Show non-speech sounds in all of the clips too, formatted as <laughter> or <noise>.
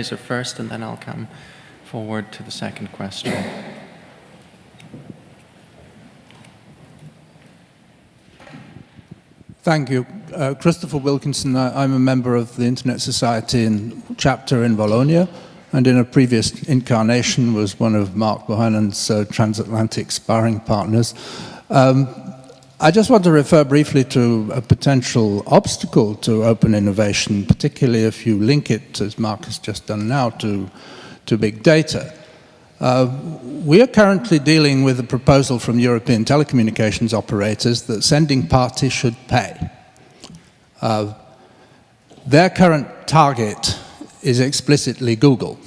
Fraser first, and then I'll come forward to the second question. Thank you. Uh, Christopher Wilkinson, I, am a member of the Internet Society in, chapter in Bologna, and in a previous incarnation was one of Mark Bohannon's uh, transatlantic sparring partners. Um, I just want to refer briefly to a potential obstacle to open innovation, particularly if you link it, as Mark has just done now, to, to big data. Uh, we are currently dealing with a proposal from European telecommunications operators that sending parties should pay. Uh, their current target is explicitly Google,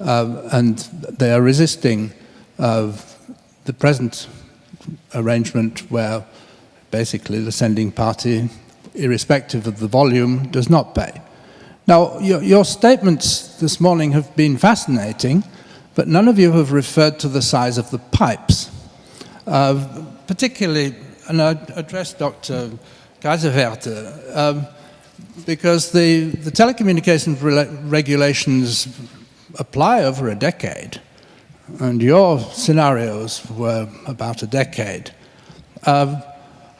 uh, and they are resisting uh, the present arrangement where basically the sending party, irrespective of the volume, does not pay. Now, your, your, statements this morning have been fascinating, but none of you have referred to the size of the pipes. Uh, particularly, and I address Dr. Kaiserswerth, um, because the, the telecommunications re regulations apply over a decade and your scenarios were about a decade. Uh,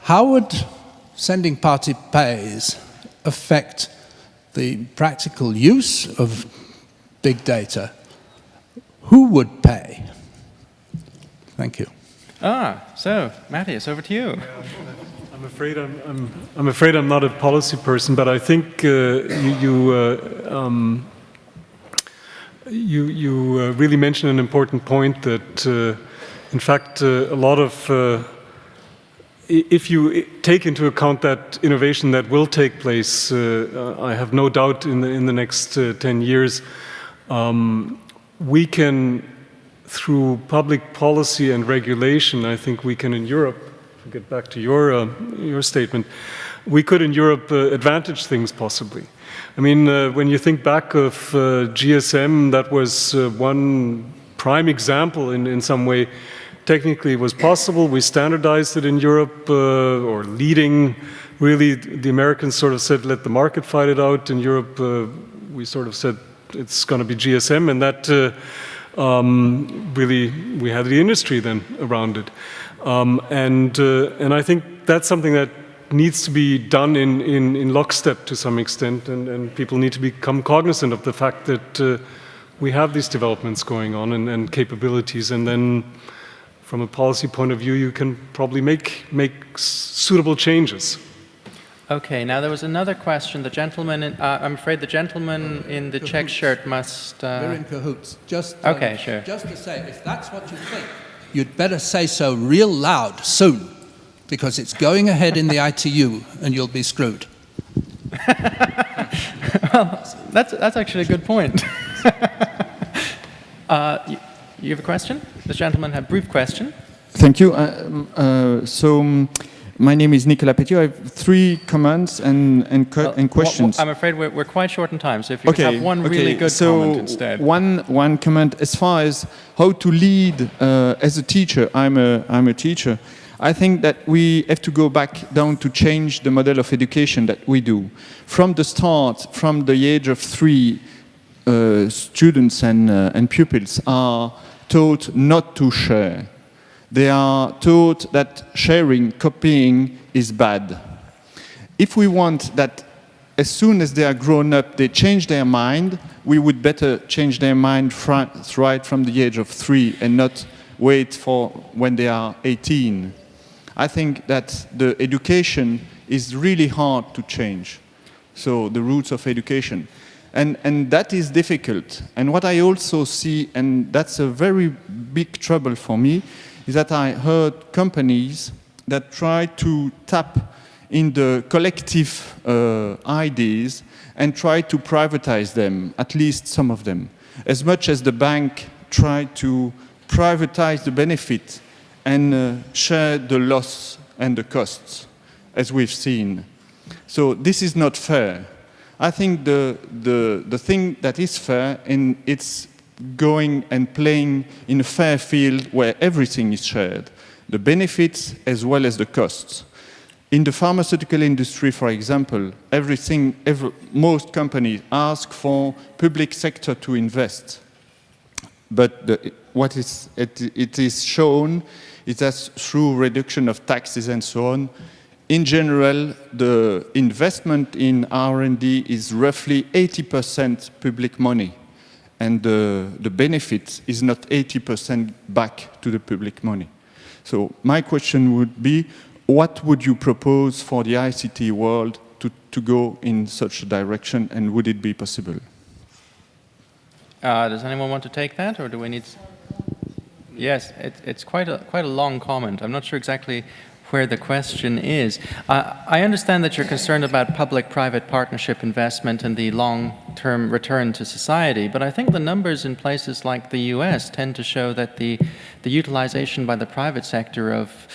how would sending party pays affect the practical use of big data? Who would pay? Thank you. Ah, so Matthias, over to you. I'm afraid I'm, I'm, I'm, afraid I'm not a policy person, but I think uh, you, you uh, um, you, you uh, really mentioned an important point that, uh, in fact, uh, a lot of, uh, if you take into account that innovation that will take place, uh, I have no doubt in the, in the next uh, 10 years, um, we can, through public policy and regulation, I think we can in Europe, get back to your, your statement, we could in Europe advantage things possibly. I mean, uh, when you think back of uh, GSM, that was uh, one prime example in, in some way. Technically, it was possible. We standardized it in Europe, uh, or leading. Really, the Americans sort of said, let the market fight it out. In Europe, uh, we sort of said, it's going to be GSM, and that uh, um, really, we had the industry then around it. Um, and, and I think that's something that needs to be done in, in, in lockstep to some extent, and, and, people need to become cognizant of the fact that uh, we have these developments going on and, and, capabilities, and then from a policy point of view, you can probably make, make suitable changes. Okay, now there was another question. The gentleman, in, uh, I'm afraid the gentleman in the check shirt must... Uh... We're in cahoots. Just, um, okay, sure. Just to say, if that's what you think, you'd better say so real loud soon because it's going ahead in the ITU and you'll be screwed. <laughs> well, that's, that's actually a good point. <laughs> uh, you, you, have a question? This gentleman had a brief question. Thank you. Uh, uh, so, um, my name is Nicolas Petiot. I have three comments and, and, well, and questions. Well, I'm afraid we're, we're, quite short in time, so if you okay, have one really good so comment instead. One, one comment as far as how to lead uh, as a teacher. I'm a, I'm a teacher. I think that we have to go back down to change the model of education that we do. From the start, from the age of three, uh, students and, uh, and pupils are taught not to share. They are taught that sharing, copying is bad. If we want that as soon as they are grown up, they change their mind, we would better change their mind right from the age of three and not wait for when they are 18. I think that the education is really hard to change. So the roots of education. And, and that is difficult. And what I also see, and that's a very big trouble for me, is that I heard companies that try to tap in the collective uh, ideas and try to privatize them, at least some of them. As much as the bank tried to privatize the benefit and uh, share the loss and the costs, as we've seen. So this is not fair. I think the, the, the thing that is fair, and it's going and playing in a fair field where everything is shared, the benefits as well as the costs. In the pharmaceutical industry, for example, everything, every, most companies ask for public sector to invest. But the, what is, it, it is shown is that through reduction of taxes and so on, in general, the investment in R&D is roughly 80% public money, and the, the benefit is not 80% back to the public money. So my question would be, what would you propose for the ICT world to, to go in such a direction, and would it be possible? Uh, does anyone want to take that, or do we need... Yes, it, it's quite a, quite a long comment. I'm not sure exactly where the question is. Uh, I understand that you're concerned about public-private partnership investment and the long-term return to society, but I think the numbers in places like the US tend to show that the, the utilization by the private sector of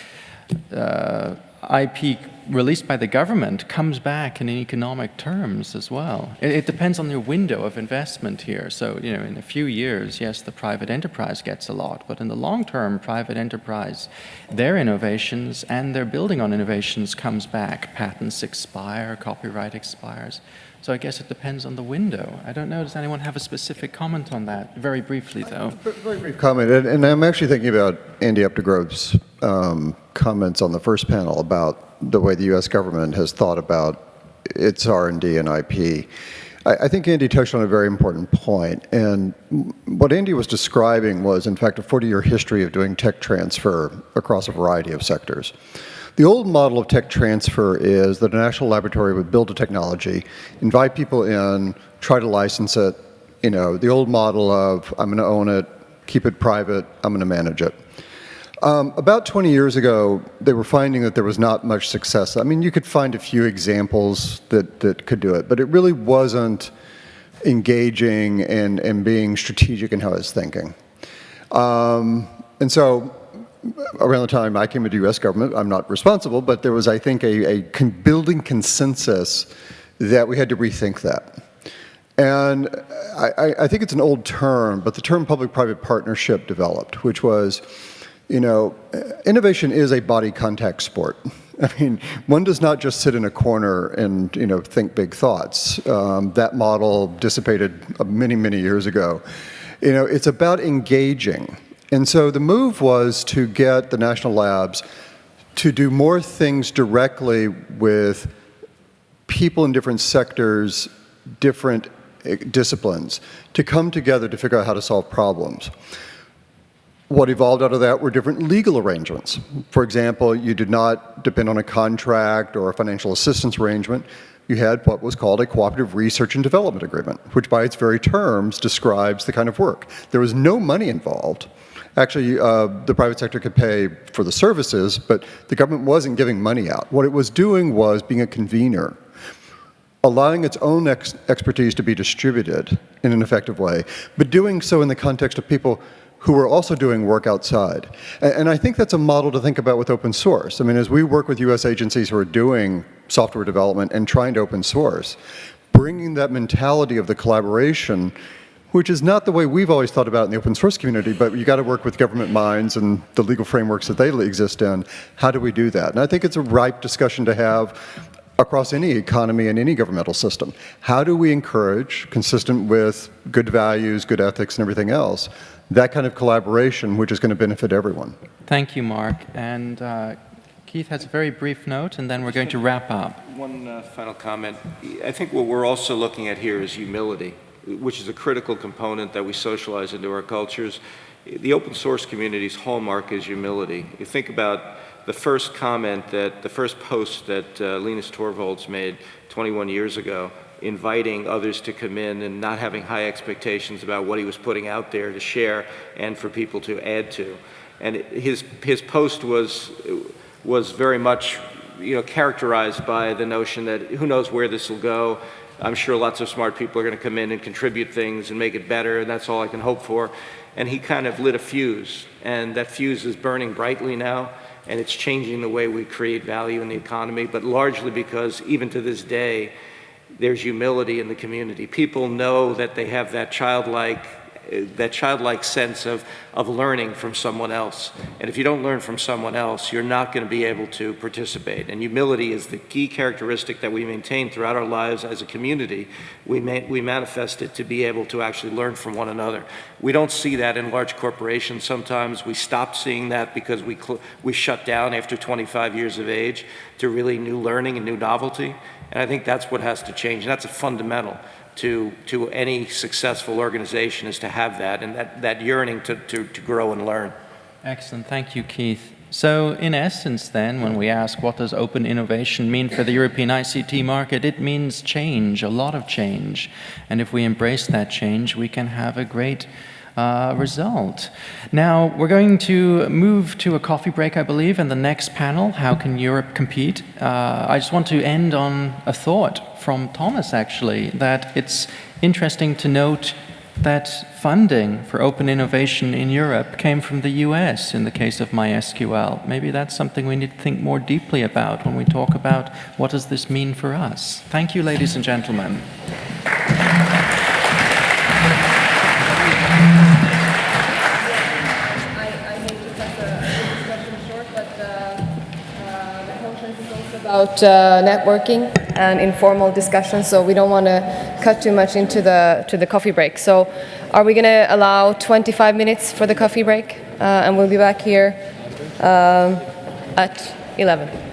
uh, IP released by the government comes back in economic terms as well. It, it, depends on your window of investment here. So, you know, in a few years, yes, the private enterprise gets a lot, but in the long term, private enterprise, their innovations and their building on innovations comes back. Patents expire, copyright expires. So I guess it depends on the window. I don't know, does anyone have a specific comment on that? Very briefly, though. Very brief comment, and, and I'm actually thinking about Andy Updegrove's um, comments on the first panel about the way the U.S. government has thought about its R&D and IP. I, I think Andy touched on a very important point. point, and what Andy was describing was, in fact, a 40-year history of doing tech transfer across a variety of sectors. The old model of tech transfer is that a national laboratory would build a technology, invite people in, try to license it, you know, the old model of I'm going to own it, keep it private, I'm going to manage it. Um, about 20 years ago, they were finding that there was not much success. I mean, you could find a few examples that, that could do it, but it really wasn't engaging and, and being strategic in how it was thinking. Um, and so around the time I came into U.S. government, I'm not responsible, but there was, I think, a, a con building consensus that we had to rethink that. And I, I, think it's an old term, but the term public-private partnership developed, which was, you know, innovation is a body contact sport. I mean, one does not just sit in a corner and, you know, think big thoughts. Um, that model dissipated many, many years ago. You know, it's about engaging. And so the move was to get the national labs to do more things directly with people in different sectors, different eh, disciplines, to come together to figure out how to solve problems. What evolved out of that were different legal arrangements. For example, you did not depend on a contract or a financial assistance arrangement. You had what was called a cooperative research and development agreement, which by its very terms describes the kind of work. There was no money involved. Actually, uh, the private sector could pay for the services, but the government wasn't giving money out. What it was doing was being a convener, allowing its own ex expertise to be distributed in an effective way, but doing so in the context of people who are also doing work outside. And, and I think that's a model to think about with open source. I mean, as we work with US agencies who are doing software development and trying to open source, bringing that mentality of the collaboration which is not the way we've always thought about it in the open source community, but you got to work with government minds and the legal frameworks that they exist in. How do we do that? And I think it's a ripe discussion to have across any economy and any governmental system. How do we encourage, consistent with good values, good ethics, and everything else, that kind of collaboration which is going to benefit everyone? Thank you, Mark. And uh, Keith has a very brief note, and then we're going to wrap up. One uh, final comment. I think what we're also looking at here is humility which is a critical component that we socialize into our cultures. The open source community's hallmark is humility. You think about the first comment that, the first post that uh, Linus Torvalds made 21 years ago, inviting others to come in and not having high expectations about what he was putting out there to share and for people to add to. And his, his post was, was very much you know, characterized by the notion that who knows where this will go, I'm sure lots of smart people are going to come in and contribute things and make it better, and that's all I can hope for. And he kind of lit a fuse, and that fuse is burning brightly now, and it's changing the way we create value in the economy, but largely because even to this day, there's humility in the community. People know that they have that childlike that childlike sense of, of learning from someone else. And if you don't learn from someone else, you're not going to be able to participate. And humility is the key characteristic that we maintain throughout our lives as a community. We, we manifest it to be able to actually learn from one another. We don't see that in large corporations sometimes. We stop seeing that because we, we shut down after 25 years of age to really new learning and new novelty. And I think that's what has to change. And that's a fundamental to, to any successful organization is to have that and that, that yearning to, to, to grow and learn. Excellent. Thank you, Keith. So in essence then, when we ask what does open innovation mean for the European ICT market, it means change, a lot of change. And if we embrace that change, we can have a great uh, result. Now, we're going to move to a coffee break, I believe, and the next panel, How Can Europe Compete? Uh, I just want to end on a thought from Thomas, actually, that it's interesting to note that funding for open innovation in Europe came from the US in the case of MySQL. Maybe that's something we need to think more deeply about when we talk about what does this mean for us. Thank you, ladies and gentlemen. About uh, networking and informal discussions, so we don't want to cut too much into the to the coffee break. So, are we going to allow 25 minutes for the coffee break, uh, and we'll be back here um, at 11.